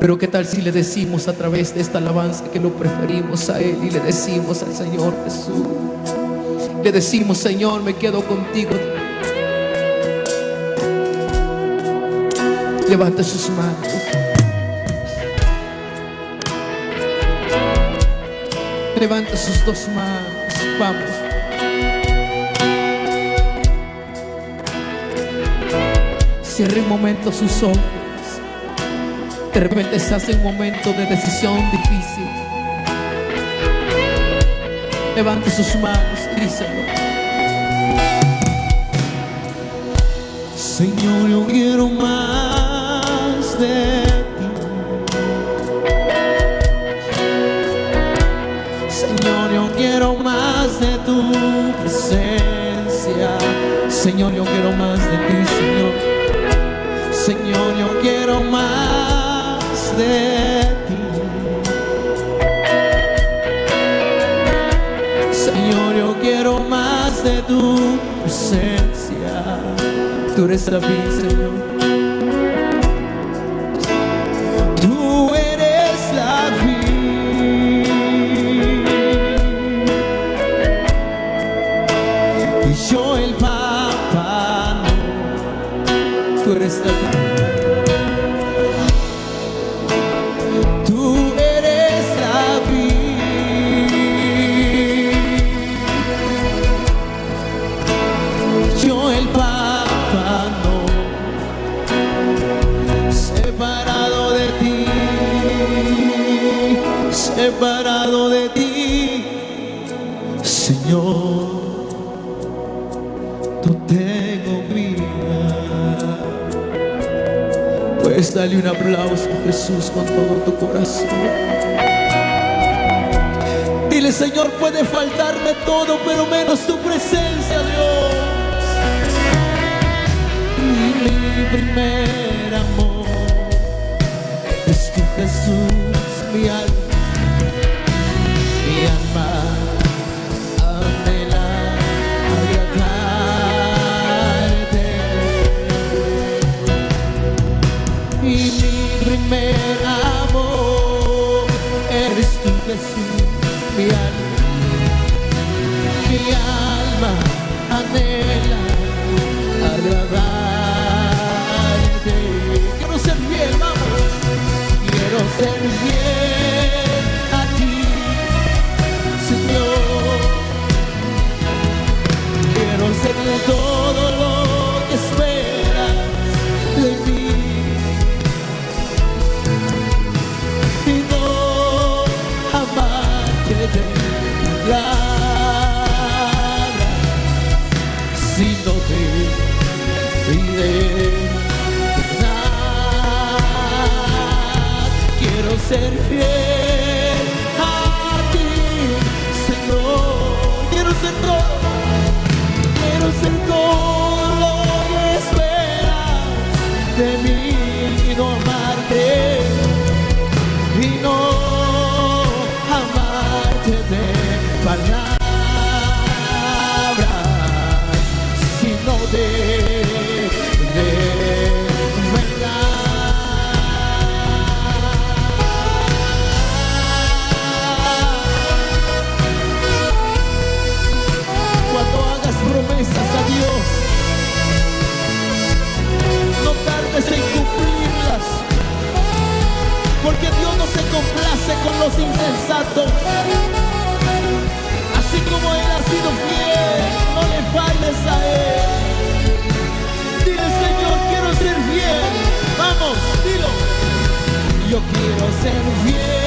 Pero qué tal si le decimos a través de esta alabanza que lo preferimos a Él y le decimos al Señor Jesús. Le decimos, Señor, me quedo contigo. Levanta sus manos. Levanta sus dos manos. Vamos. Cierre un momento sus ojos. De repente estás en un momento de decisión difícil. Levanta sus manos y díselo. Señor, yo quiero más de ti. Señor, yo quiero más de tu presencia. Señor, yo quiero más de ti, Señor. Señor, yo quiero más Señor, yo quiero más de tu presencia. Tú eres la vida, Señor. Tú eres la vida. Y yo el papá Tú eres la vida. Separado de ti. Señor. No tengo vida. Puedes darle un aplauso a Jesús con todo tu corazón. Dile, Señor, puede faltarme todo, pero menos tu presencia, Dios. Mi primer amor es tu Jesús, Jesús, mi alma, mi alma anhela agradarte. Quiero ser fiel, vamos, quiero ser fiel ser fiel los insensatos. Así como Él ha sido fiel, no le falles a Él. Dile, Señor, quiero ser fiel. Vamos, dilo. Yo quiero ser fiel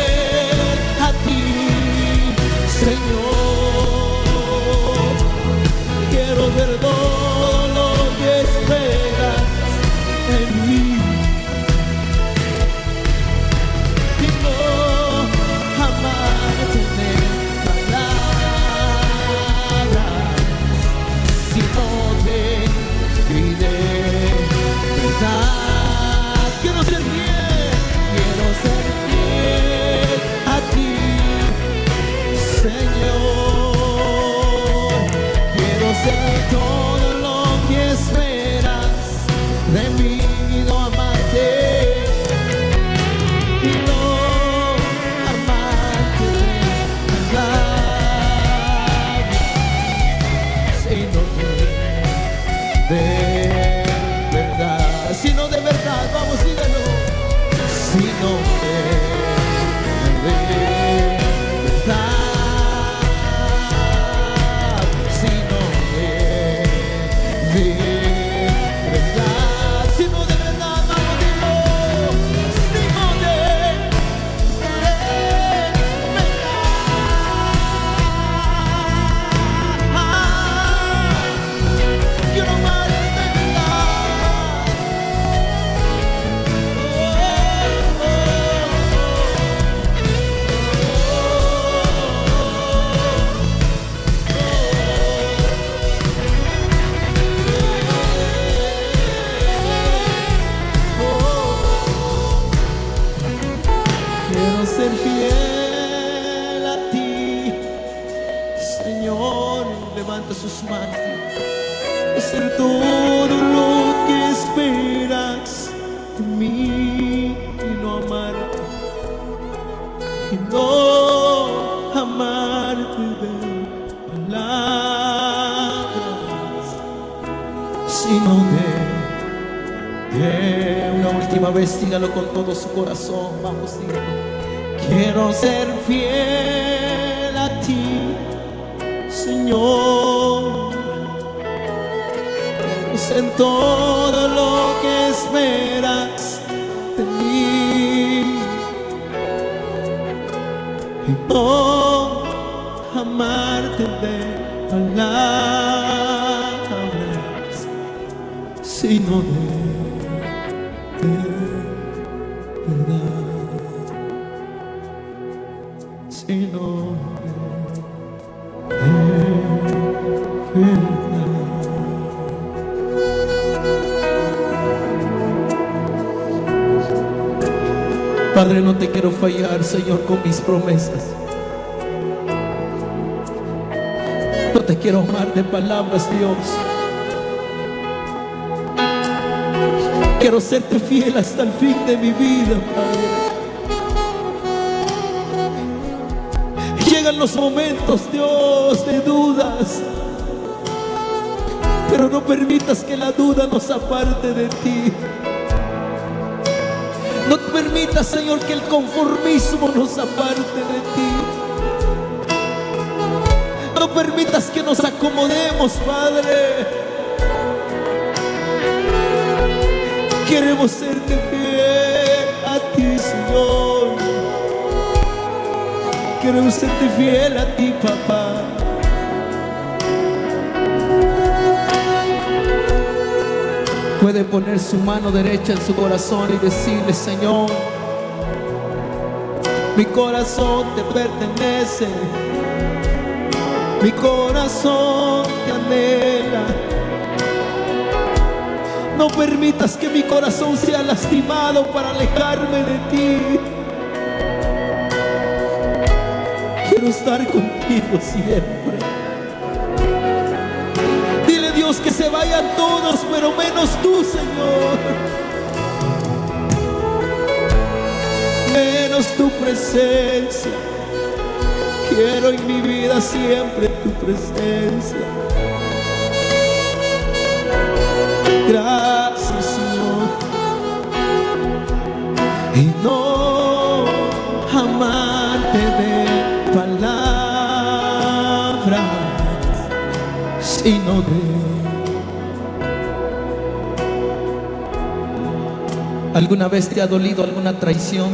vez, dígalo con todo su corazón. Vamos, dígalo. Quiero ser fiel a ti, Señor. Pues en todo lo que esperas de mí. Y no amarte de palabras, sino de, quiero fallar, Señor, con mis promesas. No te quiero amar de palabras, Dios. Quiero serte fiel hasta el fin de mi vida, Padre. Llegan los momentos, Dios, de dudas. Pero no permitas que la duda nos aparte de ti. No permitas, Señor, que el conformismo nos aparte de ti. No permitas que nos acomodemos, Padre. Queremos serte fiel a ti, Señor. Queremos serte fiel a ti, papá. Puede poner su mano derecha en su corazón y decirle, Señor, mi corazón te pertenece, mi corazón te anhela. No permitas que mi corazón sea lastimado para alejarme de ti. Quiero estar contigo siempre. Que se vayan todos, pero menos tú, Señor. Menos tu presencia. Quiero en mi vida siempre tu presencia. Gracias, Señor. Y no amarte de palabras, sino de ¿Alguna vez te ha dolido alguna traición?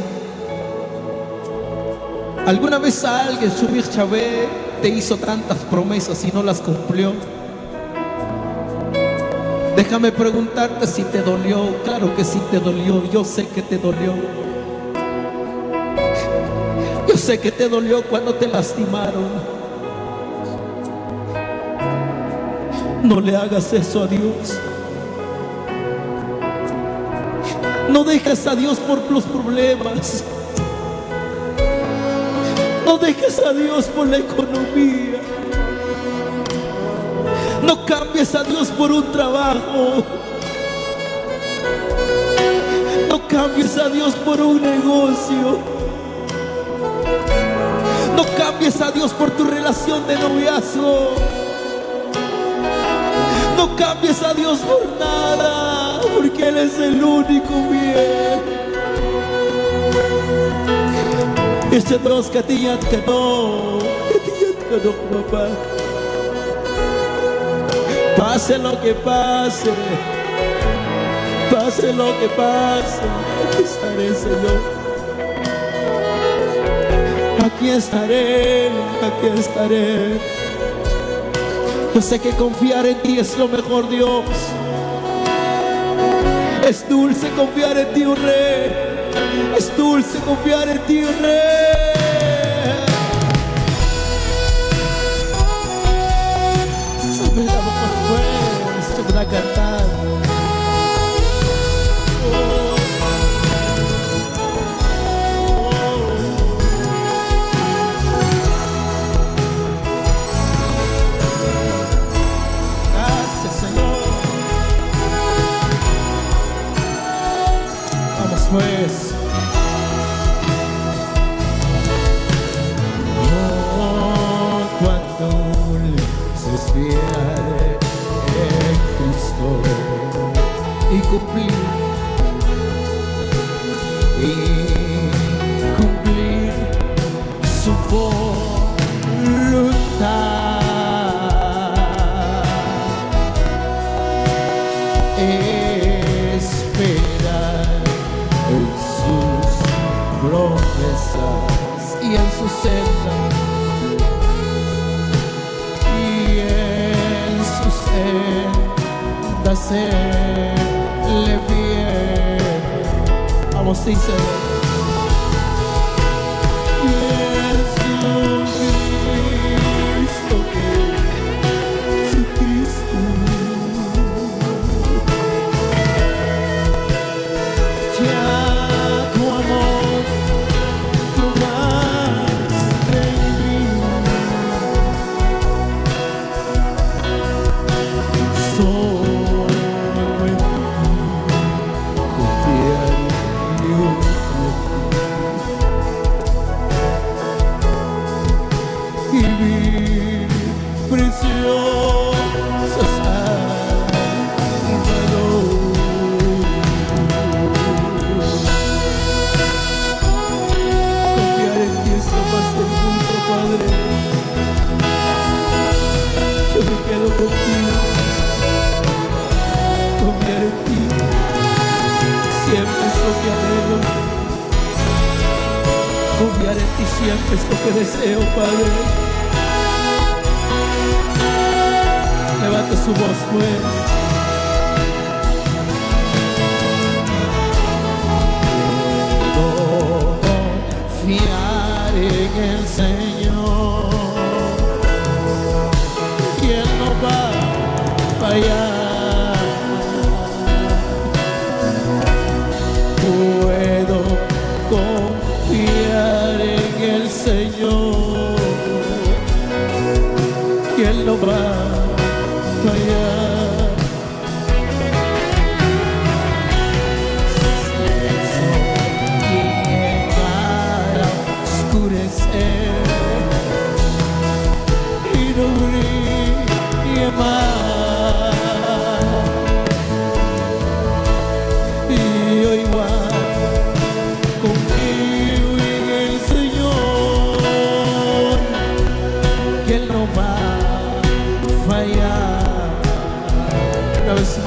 ¿Alguna vez alguien, Subir Chávez, te hizo tantas promesas y no las cumplió? Déjame preguntarte si te dolió. Claro que sí te dolió. Yo sé que te dolió. Yo sé que te dolió cuando te lastimaron. No le hagas eso a Dios. No dejes a Dios por los problemas. No dejes a Dios por la economía. No cambies a Dios por un trabajo. No cambies a Dios por un negocio. No cambies a Dios por tu relación de noviazgo. No cambies a Dios por nada, porque Él es el único bien. Este dos katiyat ka no, katiyat ka no, papá. Pase lo que pase, pase lo que pase, aquí estaré, Señor. Aquí estaré, aquí estaré. Yo sé que confiar en ti es lo mejor, Dios. Es dulce confiar en ti, oh Rey. Es dulce confiar en ti, oh Rey. Que Él no va a fallar. Una vez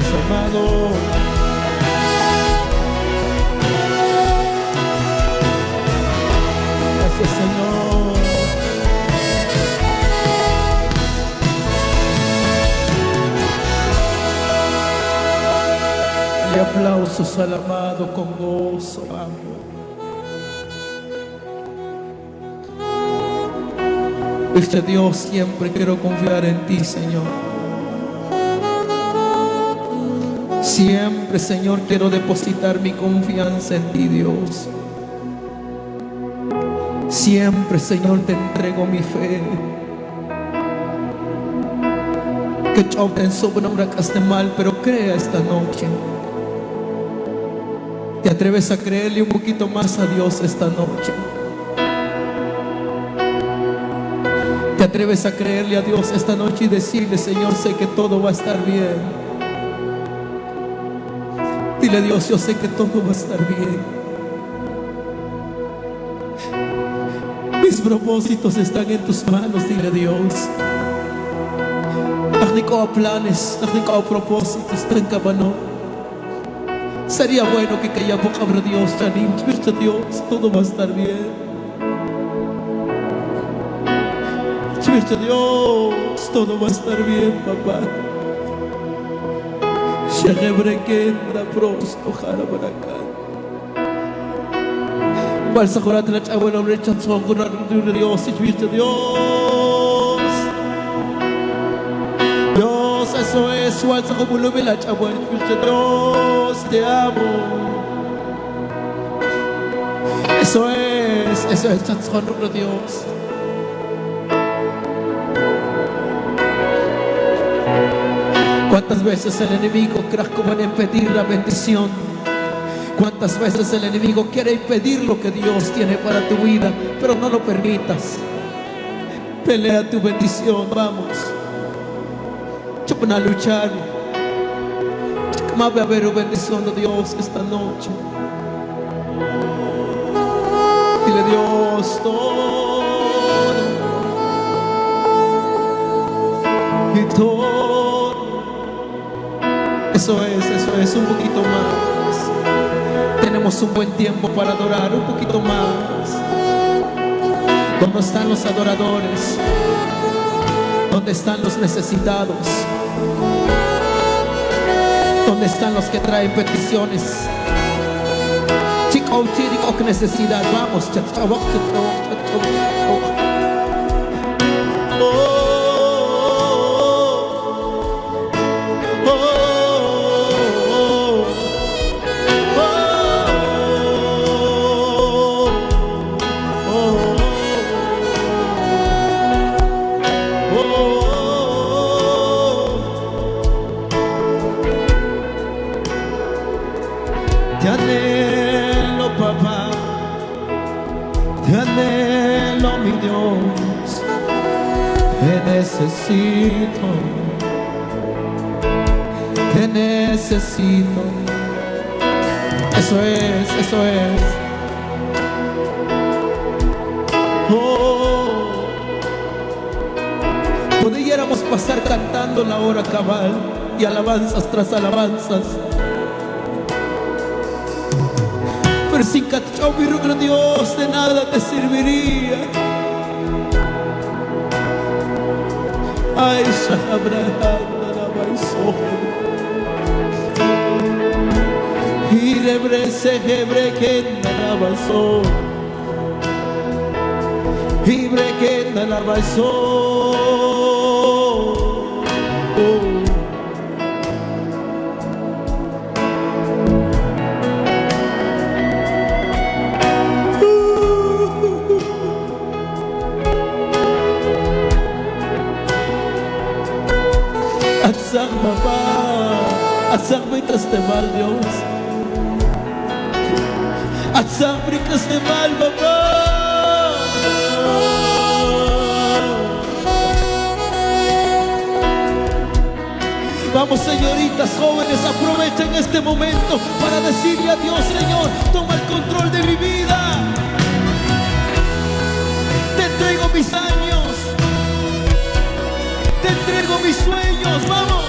Gracias, amado. Señor. Le aplausos al amado con gozo, amo. Este Dios, siempre quiero confiar en ti, Señor. Siempre, Señor, quiero depositar mi confianza en ti, Dios. Siempre, Señor, te entrego mi fe. Que choquen sobre una que esté mal, pero crea esta noche. ¿Te atreves a creerle un poquito más a Dios esta noche? ¿Te atreves a creerle a Dios esta noche y decirle, Señor, sé que todo va a estar bien? Dile a Dios, yo sé que todo va a estar bien. Mis propósitos están en tus manos, dile a Dios. Ach planes, ach propósitos, tan cabano. Sería bueno que calla boca Dios, Janim, Dios, todo va a estar bien. Dios, todo va a estar bien, papá. Shagabrekenda prosto harabarakan. Balsa korat na chawa na rechat so korat na Dios, Espíritu Dios. Dios, eso es, balsa como lo ve la chawa, Espíritu Dios, te amo. Eso es, eso es, ¿Cuántas veces el enemigo en impedir la bendición? ¿Cuántas veces el enemigo quiere impedir lo que Dios tiene para tu vida? Pero no lo permitas. Pelea tu bendición, vamos. Chupan a luchar. Más va a haber bendición de Dios esta noche. Dile Dios todo. Y todo. Eso es, eso es, un poquito más. Tenemos un buen tiempo para adorar, un poquito más. ¿Dónde están los adoradores? ¿Dónde están los necesitados? ¿Dónde están los que traen peticiones? Chico, chico, necesidad, vamos. Necesito, te necesito. Eso es, eso es. Oh, pudiéramos pasar cantando la hora cabal y alabanzas tras alabanzas. Pero sin cachao, mi Dios, de nada te serviría. Ay, Shabrahanda Baisohen. Hirebre sehebre kenda la baiso. Hibre kenda la. Brincas de mal Dios. Atzak brincas de mal papá. Vamos señoritas, jóvenes, aprovechen este momento para decirle a Dios, Señor, toma el control de mi vida. Te entrego mis sueños, vamos.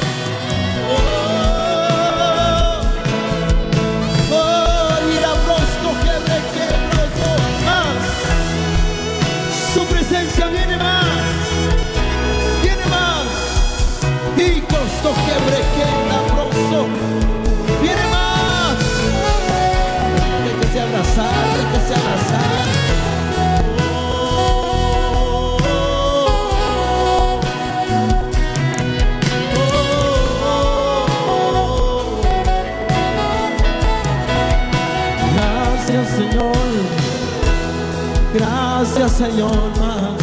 Señor más.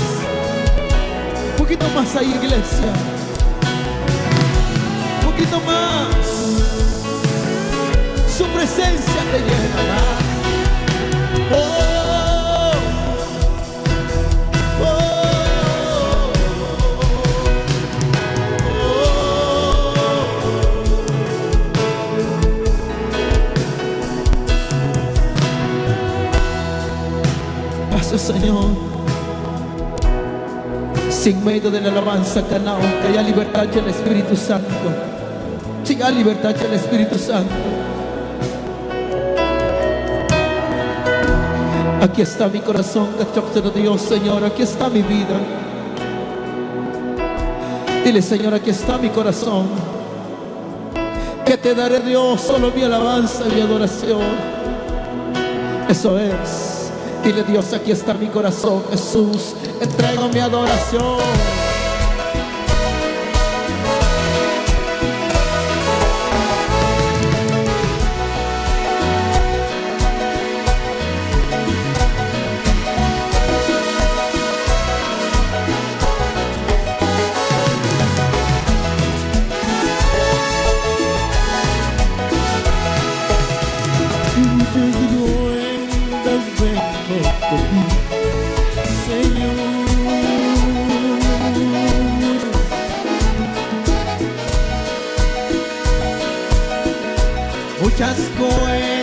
Un poquito más ahí iglesia. Un poquito más. Su presencia te llena Señor. Sin medio de la alabanza, canao, que haya libertad en el Espíritu Santo. Si hay libertad en el Espíritu Santo. Aquí está mi corazón, de Dios, Señor. Aquí está mi vida. Dile, Señor, aquí está mi corazón. Que te daré Dios solo mi alabanza y mi adoración. Eso es. Dile, Dios, aquí está mi corazón, Jesús. Entrego mi adoración. just go.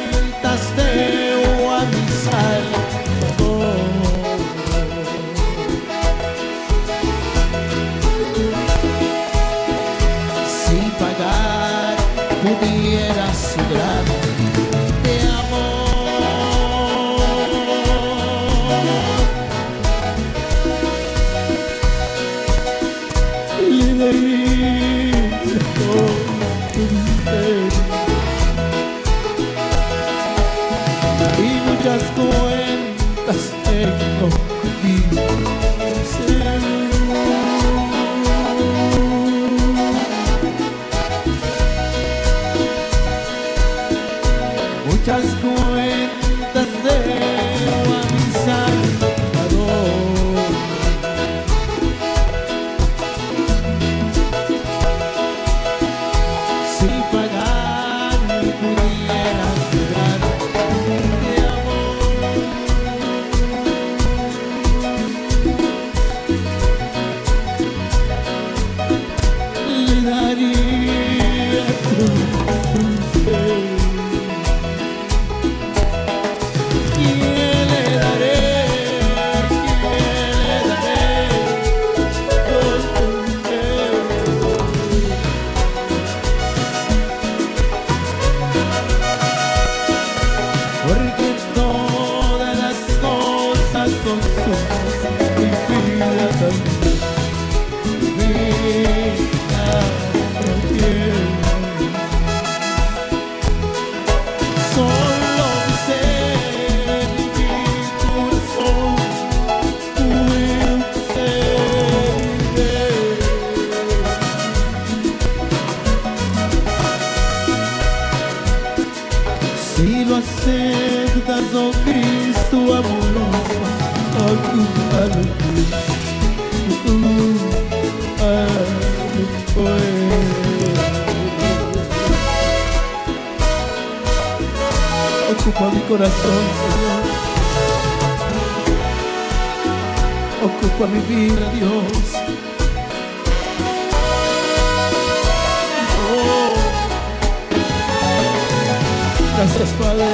Gracias, Padre.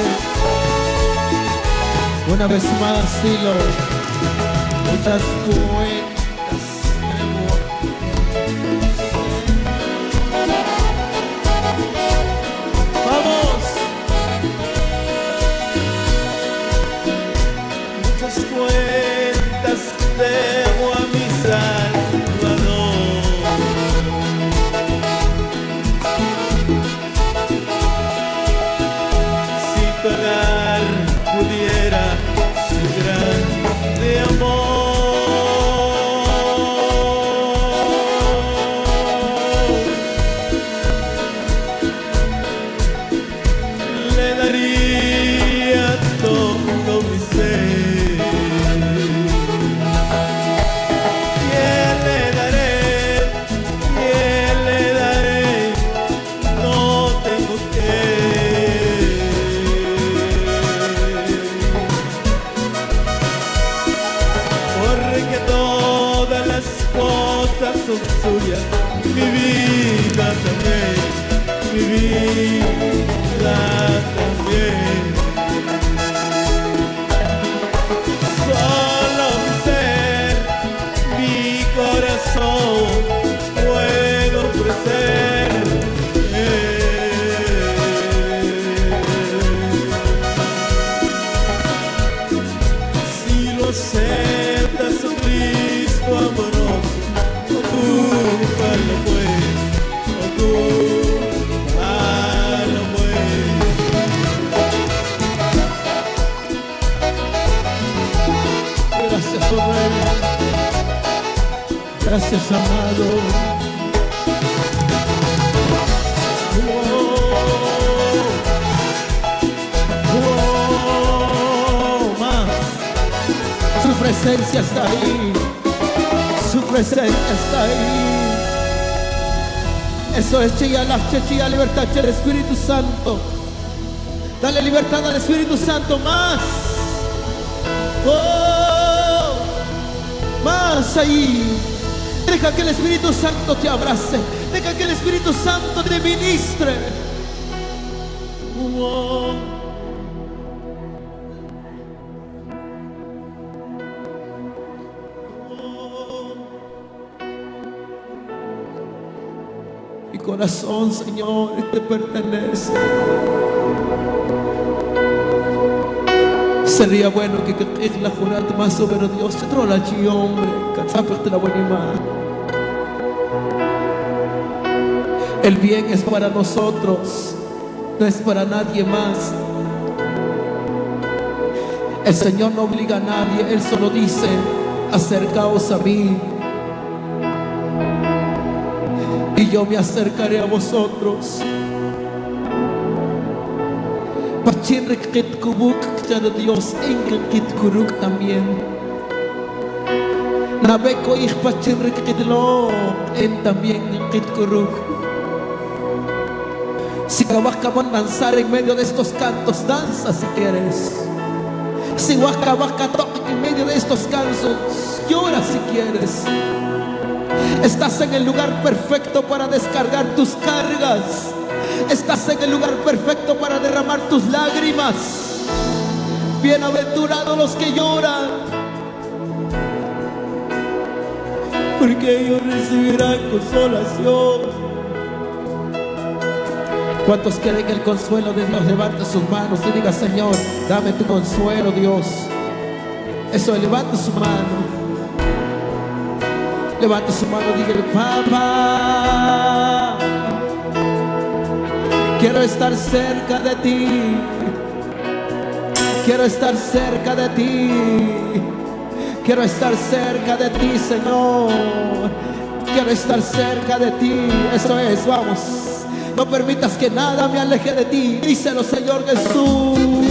Una vez más, dilo. Estás bueno. Está ahí. Su presencia está ahí. Eso es chilla la chilla libertad el Espíritu Santo. Dale libertad al Espíritu Santo más. Oh, más ahí. Deja que el Espíritu Santo te abrace. Deja que el Espíritu Santo te ministre. Oh. Corazón, Señor, te pertenece. Sería bueno que la jurata más sobre Dios te trola chi hombre, la buena El bien es para nosotros, no es para nadie más. El Señor no obliga a nadie, Él solo dice, acercaos a mí. Y yo me acercaré a vosotros. Dios kuruk también. Nabeko ich pachin rikit lo en también engkit kuruk. Si acabas de danzar en medio de estos cantos, danza si quieres. Si vas a en medio de estos cantos, llora si quieres. Estás en el lugar perfecto para descargar tus cargas. Estás en el lugar perfecto para derramar tus lágrimas. Bienaventurados los que lloran, porque ellos recibirán consolación. ¿Cuántos quieren el consuelo de Dios? Levanta sus manos y diga, Señor, dame tu consuelo, Dios. Eso, levanta su mano. Levanta su mano y dígale, papá, quiero estar cerca de ti. Quiero estar cerca de ti. Quiero estar cerca de ti, Señor. Quiero estar cerca de ti. Eso es, vamos. No permitas que nada me aleje de ti. Díselo, Señor Jesús.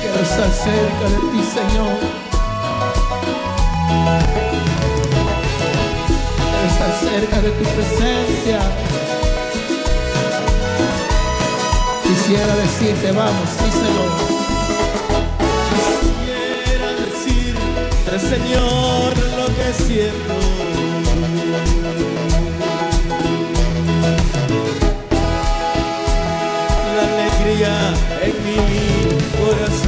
Quiero estar cerca de ti, Señor. cerca de tu presencia. Quisiera decirte, vamos, díselo. Quisiera decirte, Señor, lo que siento. En mi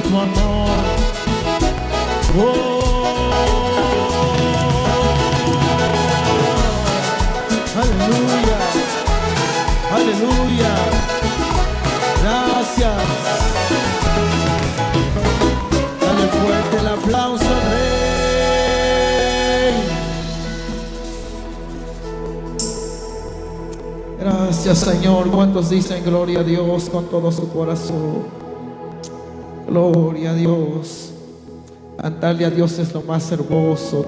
por tu amor. Oh. Aleluya. Aleluya. Gracias. Dale fuerte el aplauso, Rey. Gracias Señor. ¿Cuántos dicen gloria a Dios con todo su corazón? Gloria a Dios. Cantarle a Dios es lo más hermoso.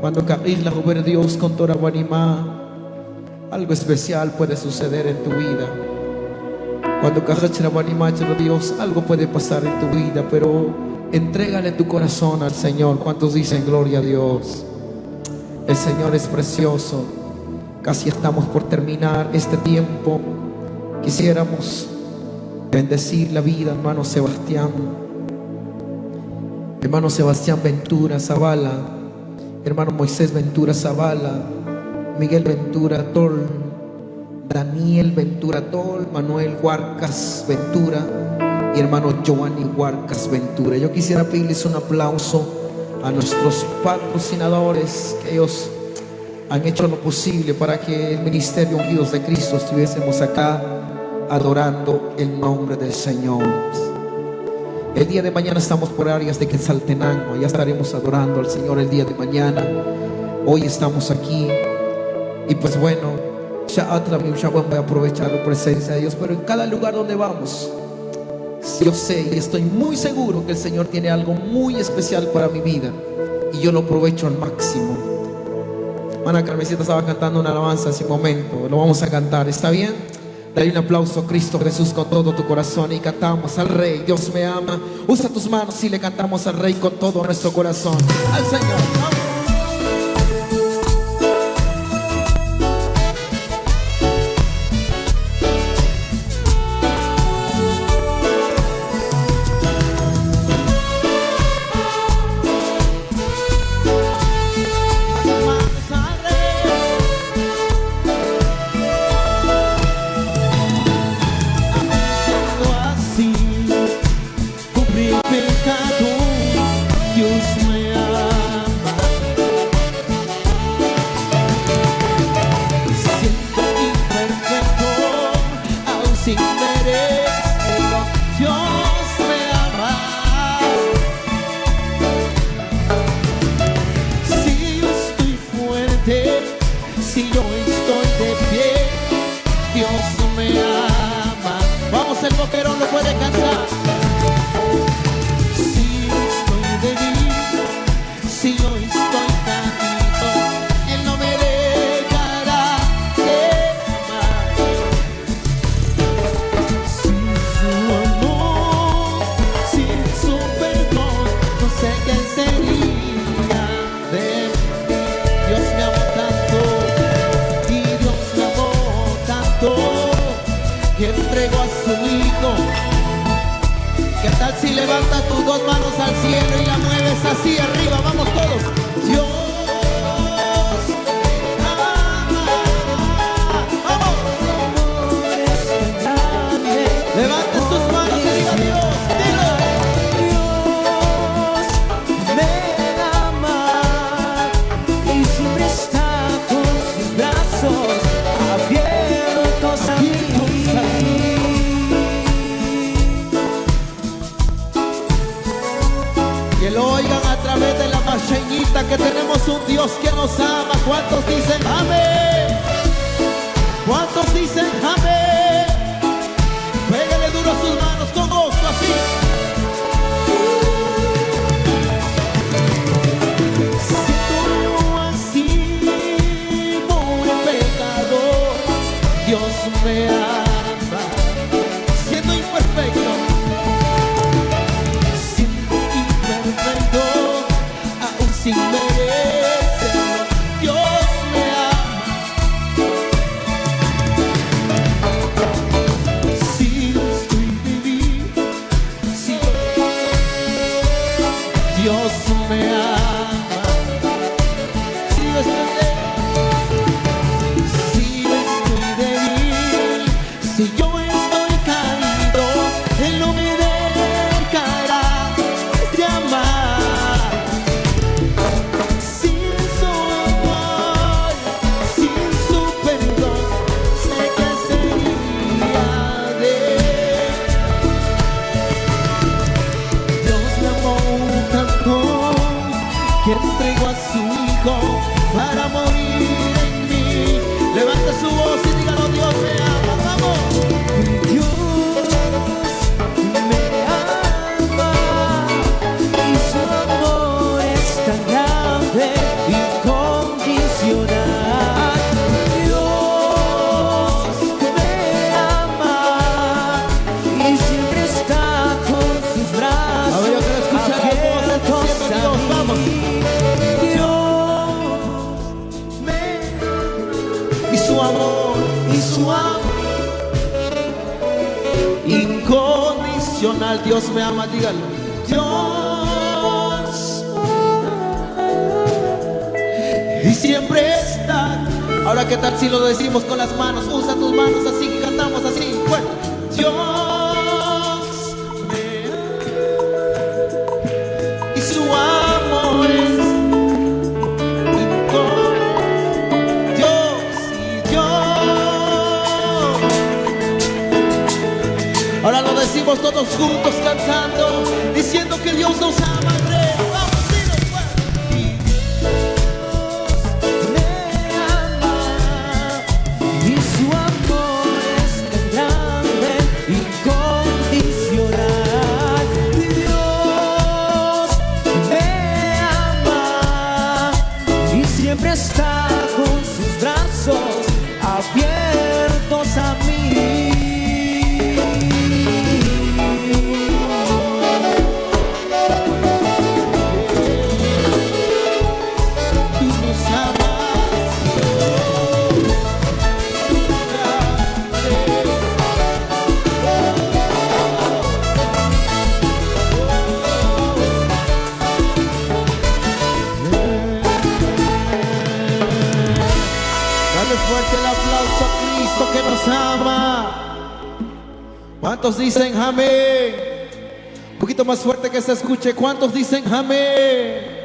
Cuando la ver Dios con anima, algo especial puede suceder en tu vida. Cuando Dios, algo puede pasar en tu vida, pero entrégale tu corazón al Señor. ¿Cuántos dicen gloria a Dios? El Señor es precioso. Casi estamos por terminar este tiempo. Quisiéramos bendecir la vida, hermano Sebastián. Hermano Sebastián Ventura Zavala, hermano Moisés Ventura Zavala, Miguel Ventura Tol, Daniel Ventura Tol, Manuel Huarcas Ventura. Y hermano Giovanni Huarcas Ventura. Yo quisiera pedirles un aplauso a nuestros patrocinadores, que ellos han hecho lo posible para que el Ministerio Unidos de Cristo estuviésemos acá adorando el nombre del Señor. El día de mañana estamos por áreas de Quetzaltenango, ya estaremos adorando al Señor el día de mañana. Hoy estamos aquí y pues bueno, ya voy a aprovechar la presencia de Dios, pero en cada lugar donde vamos, yo sé y estoy muy seguro que el Señor tiene algo muy especial para mi vida y yo lo aprovecho al máximo. Mana Carmesita estaba cantando una alabanza en ese momento, lo vamos a cantar, ¿está bien? Dale un aplauso a Cristo Jesús con todo tu corazón y cantamos al Rey, Dios me ama. Usa tus manos y le cantamos al Rey con todo nuestro corazón. Al Señor. entregó a su Hijo para morir en mí. Levanta su voz y dígalo Dios me me ama, díganlo. Dios. Y siempre está. Ahora, ¿qué tal si lo decimos con las manos? Usa tus manos así. todos juntos cantando, diciendo que Dios nos ama. Que se escuche. ¿Cuántos dicen amén?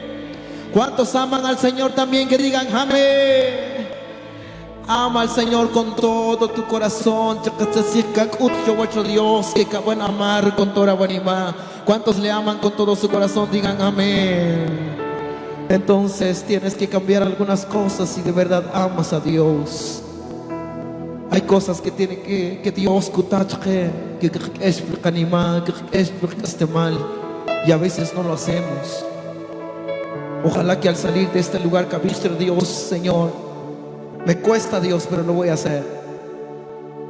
¿Cuántos aman al Señor también que digan amén? Ama al Señor con todo tu corazón. Dios que pueden amar con toda buena ¿Cuántos le aman con todo su corazón? Digan amén. Entonces tienes que cambiar algunas cosas si de verdad amas a Dios. Hay cosas que tiene que, que Dios que es anima, que es este mal y a veces no lo hacemos. Ojalá que al salir de este lugar visto Dios, Señor, me cuesta Dios, pero lo voy a hacer.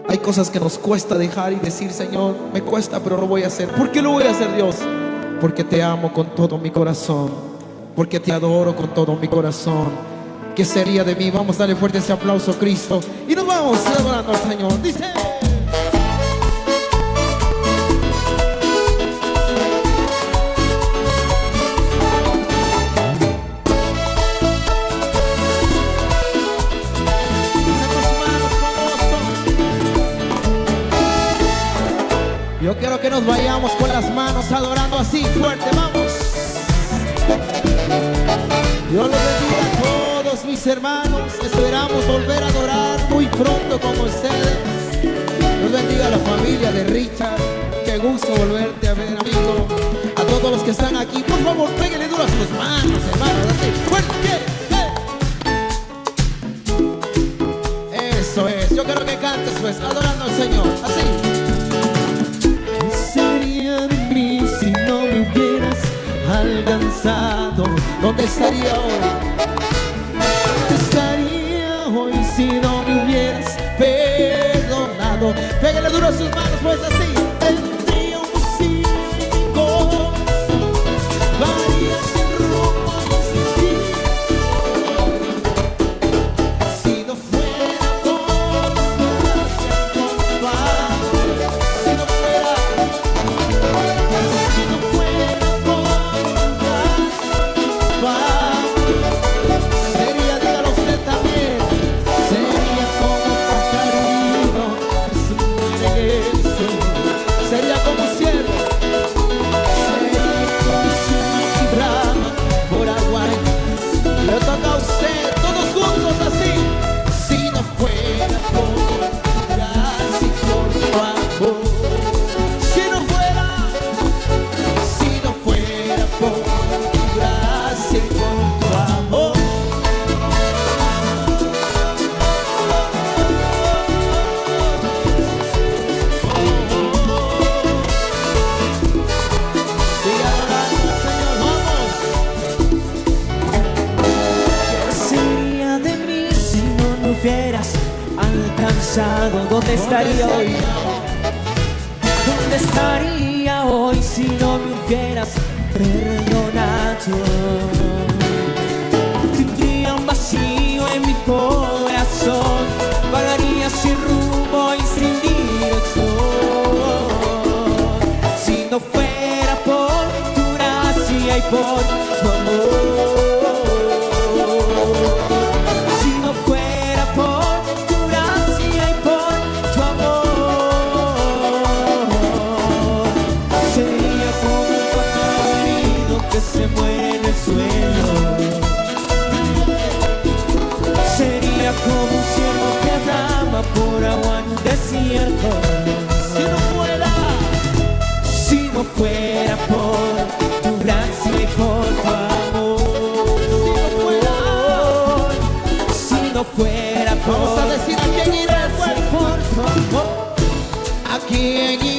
Hay cosas que nos cuesta dejar y decir, Señor, me cuesta, pero lo voy a hacer. ¿Por qué lo voy a hacer, Dios? Porque te amo con todo mi corazón, porque te adoro con todo mi corazón. ¿Qué sería de mí? Vamos a darle fuerte ese aplauso Cristo y nos vamos adorando al Señor. Dice. Nos vayamos con las manos adorando así fuerte, vamos. Dios los bendiga a todos mis hermanos. Esperamos volver a adorar muy pronto con ustedes. Dios bendiga a la familia de Richard. Qué gusto volverte a ver, amigo. A todos los que están aquí, por favor, péguenle duro a sus manos, hermanos. Así, fuerte. Eso es. Yo quiero que cantes, pues, adorando al Señor. Así. ¿Dónde estaría hoy? Vamos a decir a quién irás por tu amor, a quién.